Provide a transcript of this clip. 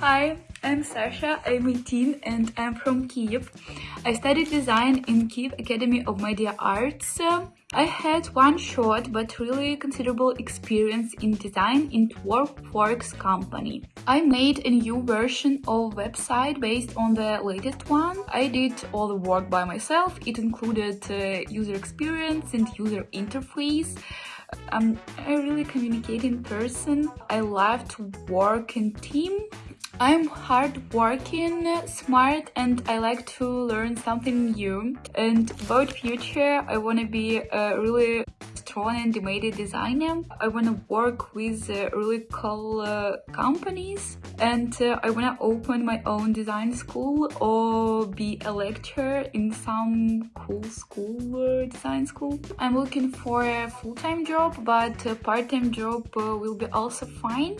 Hi, I'm Sasha, I'm 18 and I'm from Kiev. I studied design in Kiev Academy of Media Arts. I had one short but really considerable experience in design in Workworks company. I made a new version of website based on the latest one. I did all the work by myself. It included uh, user experience and user interface. I'm a really communicating person. I love to work in team I'm hardworking, smart, and I like to learn something new. And about future, I want to be a really and animated designer. I want to work with uh, really cool uh, companies and uh, I want to open my own design school or be a lecturer in some cool school, uh, design school. I'm looking for a full-time job, but a part-time job uh, will be also fine.